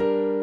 you